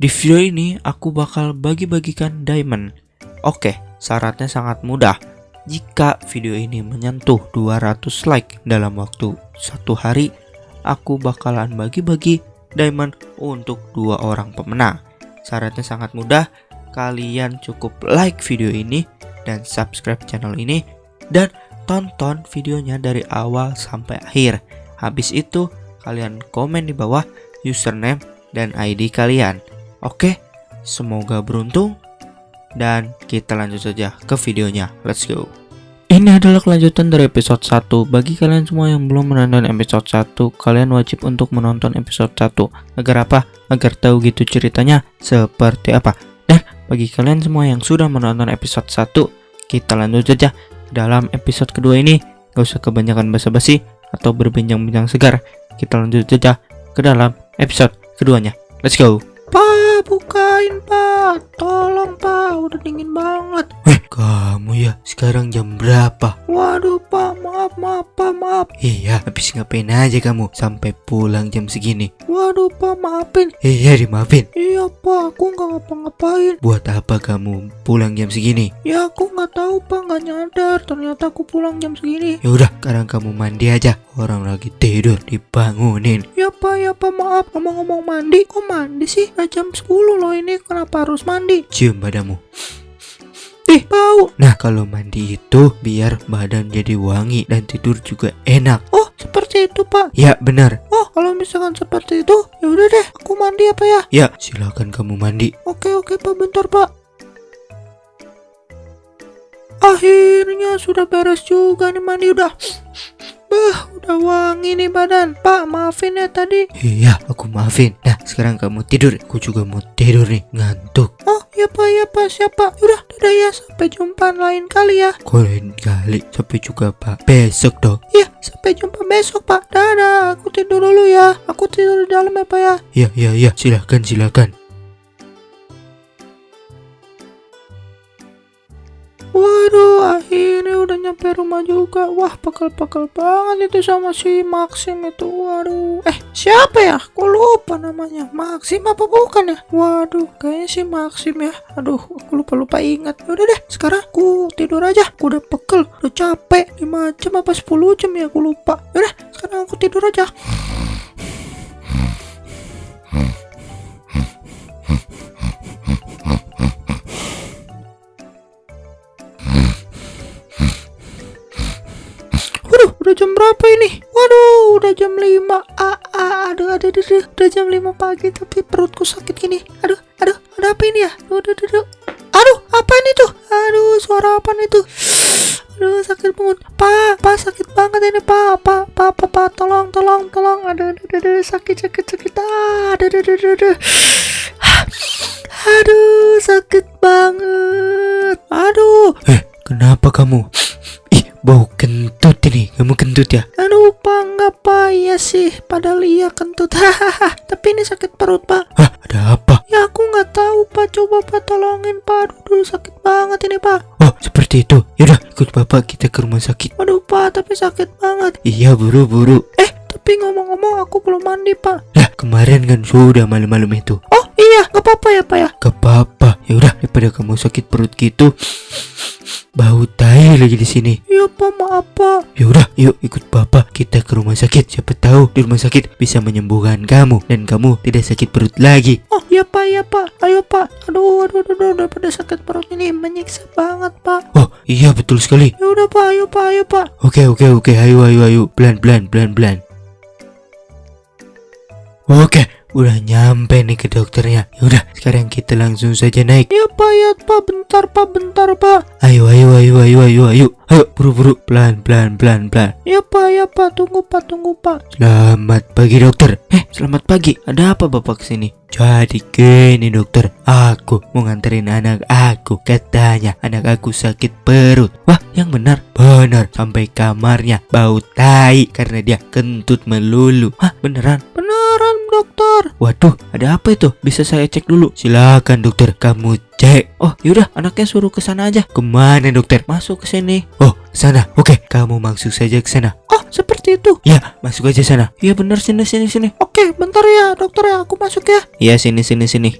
Di video ini aku bakal bagi-bagikan diamond. Oke, syaratnya sangat mudah. Jika video ini menyentuh 200 like dalam waktu satu hari, aku bakalan bagi-bagi diamond untuk dua orang pemenang. Syaratnya sangat mudah. Kalian cukup like video ini dan subscribe channel ini dan tonton videonya dari awal sampai akhir. Habis itu, kalian komen di bawah username dan ID kalian. Oke, semoga beruntung dan kita lanjut saja ke videonya. Let's go. Ini adalah kelanjutan dari episode 1. Bagi kalian semua yang belum menonton episode 1, kalian wajib untuk menonton episode 1. Agar apa? Agar tahu gitu ceritanya seperti apa. Dan bagi kalian semua yang sudah menonton episode 1, kita lanjut saja dalam episode kedua ini, gak usah kebanyakan basa-basi atau berbincang-bincang segar. Kita lanjut saja ke dalam episode keduanya. Let's go. Pak, bukain pak. Tolong pak, udah dingin banget. Weh, kamu ya, sekarang jam berapa? Waduh pak, maaf, maaf pak, maaf. Iya, habis ngapain aja kamu sampai pulang jam segini? Waduh pak, maafin. Iya, dimaafin. Iya pak, aku nggak ngapa-ngapain. Buat apa kamu pulang jam segini? Ya aku nggak tahu pak, nggak nyadar. Ternyata aku pulang jam segini. Ya udah, sekarang kamu mandi aja. Orang lagi tidur, dibangunin. Ya pak, ya pak, maaf. Ngomong-ngomong mandi, kok mandi sih? Udah jam 10 loh ini, kenapa harus mandi? Cium badanmu. Ih, bau. Nah, kalau mandi itu biar badan jadi wangi dan tidur juga enak. Oh, seperti itu, Pak. Ya, benar. Oh, kalau misalkan seperti itu, ya udah deh, aku mandi apa ya? Ya, silakan kamu mandi. Oke, oke, Pak, bentar, Pak. Akhirnya sudah beres juga nih mandi udah. Bah, wangi nih badan. Pak, maafin ya tadi. Iya, aku maafin. Nah, sekarang kamu tidur. Aku juga mau tidur nih, ngantuk. Oh, ya Pak, ya Pak, siapa? Udah, dadah ya. Sampai jumpa lain kali ya. Kok lain kali? Sampai juga Pak. Besok dong. Iya, sampai jumpa besok Pak. Dadah, aku tidur dulu ya. Aku tidur di dalam ya Pak ya. Iya, iya, iya. Silakan, silakan. Waduh, akhirnya udah nyampe rumah juga. Wah, pakal-pakal banget itu sama si Maxim itu. Waduh. Eh, siapa ya? Aku lupa namanya. Maxim apa bukan ya? Waduh, kayaknya si Maxim ya. Aduh, aku lupa-lupa ingat. Ya udah deh, sekarang aku tidur aja. Aku udah pekel, udah capek. 5 jam apa 10 jam ya aku lupa. Yaudah, sekarang aku tidur aja. Berapa ini? Waduh, udah jam 5. Ah, ah, aduh, aduh, aduh, aduh, udah jam 5 pagi tapi perutku sakit gini. Aduh, aduh, ada apa ini ya? Aduh, aduh, aduh, aduh. Apa ini tuh? Aduh, suara apa nih tuh? Aduh, sakit banget. Pak, pak sakit banget ini, Pak. Pak, pak, pak, pak, tolong, tolong, tolong. Aduh, aduh, aduh, aduh, sakit, sakit, sakit. Ah, aduh, aduh, aduh, aduh, aduh. Sakit banget. Aduh. Eh, kenapa kamu? Ih, bau kentut ini. Kamu kentut ya? Aduh, Pak, enggak Pak. Iya sih, padahal iya kentut. Hahaha. Tapi ini sakit perut, Pak. Hah, ada apa? Ya, aku nggak tahu, Pak. Coba Pak tolongin, Pak. Aduh, sakit banget ini, Pak. Oh, seperti itu. Yaudah, ikut Bapak kita ke rumah sakit. Aduh, Pak, tapi sakit banget. Iya, buru-buru. Eh, tapi ngomong-ngomong aku belum mandi, Pak. Lah, kemarin kan sudah malam-malam itu. Oh, iya, nggak apa-apa ya, Pak ya? Gak apa-apa. Ya udah, daripada kamu sakit perut gitu, bau tai lagi di sini. Iya, Pak, maaf, Pak. Ya udah, yuk ikut Bapak kita ke rumah sakit. Siapa tahu di rumah sakit bisa menyembuhkan kamu dan kamu tidak sakit perut lagi. Oh, iya, Pak, iya, Pak. Ayo, Pak. Aduh, aduh, aduh, aduh, daripada sakit perut ini menyiksa banget, Pak. Oh, iya betul sekali. Ya udah, Pak. Ayo, Pak. Ayo, Pak. Oke, oke, oke. Ayo, ayo, ayo. Pelan-pelan, pelan-pelan. Oke, udah nyampe nih ke dokternya. Yaudah, sekarang kita langsung saja naik. Ya pak, ya pak, bentar pak, bentar pak. Ayo, ayo, ayo, ayo, ayo, ayo, ayo, buru-buru, pelan, pelan, pelan, pelan. Ya pak, ya pak, tunggu pak, tunggu pak. Selamat pagi dokter. Eh, selamat pagi. Ada apa bapak ke sini? Jadi gini dokter, aku mau nganterin anak aku. Katanya anak aku sakit perut. Wah, yang benar, benar. Sampai kamarnya bau tai karena dia kentut melulu. Hah, beneran? Beneran dokter. Waduh, ada apa itu? Bisa saya cek dulu? Silakan dokter, kamu cek. Oh, yaudah, anaknya suruh ke sana aja. Ke mana dokter? Masuk ke sini. Oh, sana. Oke, kamu masuk saja ke sana. Oh, seperti itu. Ya, masuk aja sana. Iya benar sini sini sini. Oke, bentar ya dokter ya, aku masuk ya. Iya sini sini sini.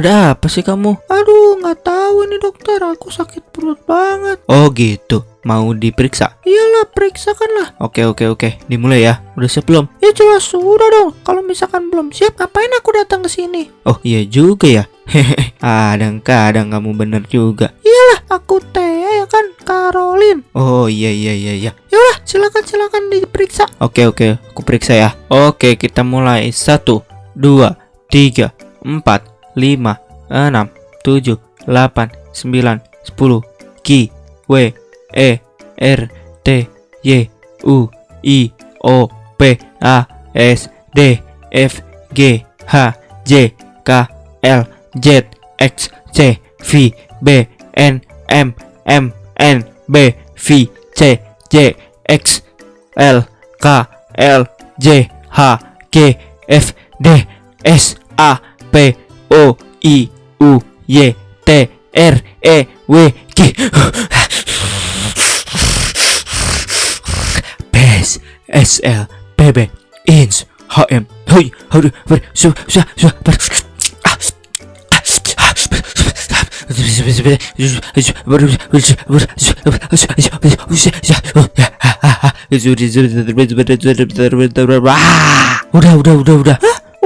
Ada apa sih kamu? Aduh, nggak tahu ini dokter. Aku sakit perut banget. Oh gitu. Mau diperiksa? Iyalah, periksakan lah. Oke oke oke. Dimulai ya. Udah siap belum? Ya jelas sudah dong. Kalau misalkan belum siap, ngapain aku datang ke sini? Oh iya juga ya. Hehehe. Kadang-kadang kamu bener juga. Iyalah, aku Thea ya kan, Caroline. Oh iya iya iya iya. Yaudah, silakan silakan diperiksa. Oke oke. Aku periksa ya. Oke kita mulai. Satu, dua, tiga, empat, lima, enam, tujuh, delapan, sembilan, sepuluh. Q, W, E, R, T, Y, U, I, O, P, A, S, D, F, G, H, J, K, L, Z, X, C, V, B, N, M, M, N, B, V, C, J, X, L, K, L, J, H, G, F, D, S, A, P, O, I, U, Y, T, R, E, W, G. PES, SL, PB, INS, HM, Hui, Haru, Ber, Su, Su, Su, Ber, Udah, udah, udah, udah.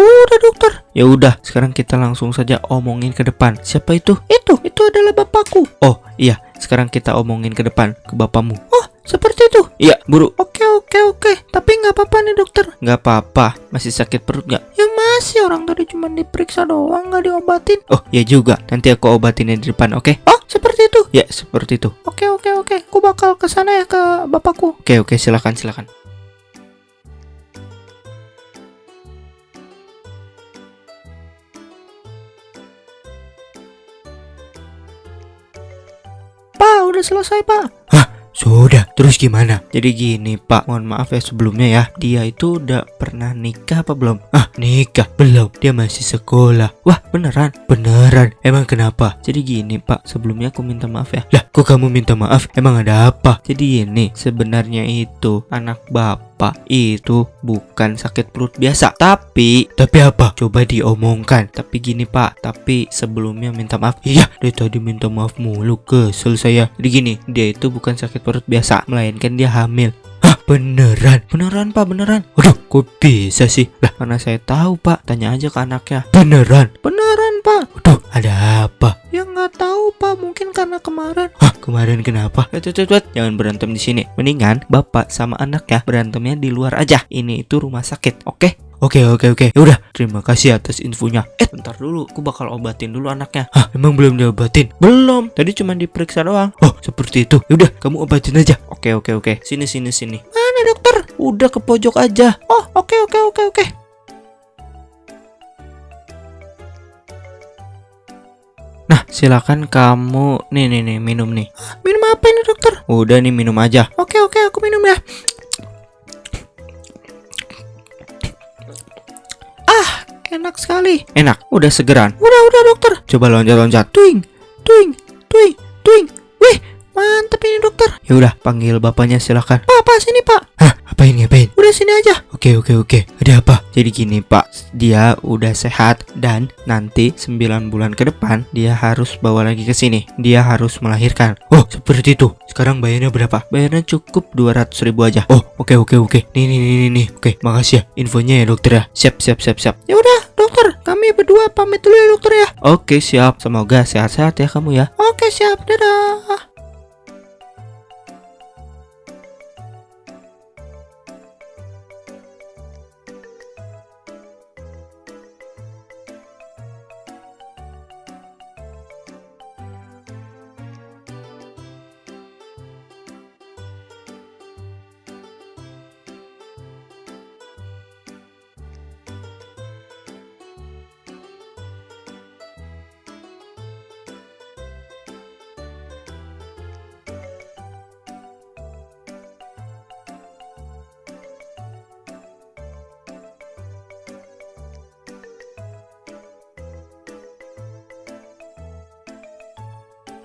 Udah dokter. Ya udah, sekarang kita langsung saja omongin ke depan. Siapa itu? Itu, itu adalah bapakku. Oh, iya. Sekarang kita omongin ke depan ke bapakmu. Oh, seperti itu. Iya, buru. Oke, oke, oke. Tapi nggak apa-apa nih dokter. Nggak apa-apa. Masih sakit perut nggak? Ya masih orang tadi cuma diperiksa doang, nggak diobatin. Oh, ya juga. Nanti aku obatinnya di depan, oke? Oh, seperti itu. Ya, seperti itu. Oke, oke, oke. Aku bakal ke sana ya ke bapakku. Oke, oke, silakan, silakan. Selesai, Pak. Sudah, terus gimana? Jadi gini pak, mohon maaf ya sebelumnya ya Dia itu udah pernah nikah apa belum? Ah, nikah? Belum, dia masih sekolah Wah, beneran? Beneran, emang kenapa? Jadi gini pak, sebelumnya aku minta maaf ya Lah, kok kamu minta maaf? Emang ada apa? Jadi gini, sebenarnya itu anak bapak itu bukan sakit perut biasa Tapi, tapi apa? Coba diomongkan Tapi gini pak, tapi sebelumnya minta maaf Iya, dari tadi minta maaf mulu, kesel saya Jadi gini, dia itu bukan sakit perut biasa Melainkan dia hamil Hah beneran? Beneran pak beneran? Waduh kok bisa sih? Lah mana saya tahu pak Tanya aja ke anaknya Beneran? Beneran, Pak. Waduh ada apa? Ya nggak tahu, Pak. Mungkin karena kemarin. Hah kemarin kenapa? Wait, wait, wait. Jangan berantem di sini Mendingan bapak sama anaknya berantemnya di luar aja Ini itu rumah sakit oke? Oke oke oke Yaudah terima kasih atas infonya Eh bentar dulu Aku bakal obatin dulu anaknya Hah emang belum diobatin? Belum Tadi cuma diperiksa doang Oh seperti itu Yaudah kamu obatin aja Oke oke oke Sini sini sini Mana, dokter? Udah ke pojok aja Oh, oke, oke, oke, oke. Nah silakan kamu Nih nih nih minum nih Minum apa ini, dokter? Udah nih minum aja Oke, oke, aku minum ya. Ah, enak sekali. Enak Udah segeran Udah, udah, dokter. Coba loncat-loncat Twing, twing, twing, twing. Wih, mantep ini, dokter. Yaudah panggil bapaknya silakan pak, sini, Pak. Hah apain ngapain? Udah sini aja. Oke oke oke Ada apa? Jadi gini pak Dia udah sehat Dan nanti 9 bulan ke depan Dia harus bawa lagi ke sini Dia harus melahirkan Oh seperti itu Sekarang bayarnya berapa? Bayarnya cukup 200 ribu aja Oh oke oke oke Nih nih nih nih, nih Oke makasih ya Infonya ya dokter ya Siap siap siap siap Ya udah, dokter. Kami berdua pamit dulu ya, dokter ya. Oke siap Semoga sehat-sehat ya kamu ya Oke, siap. Dadah.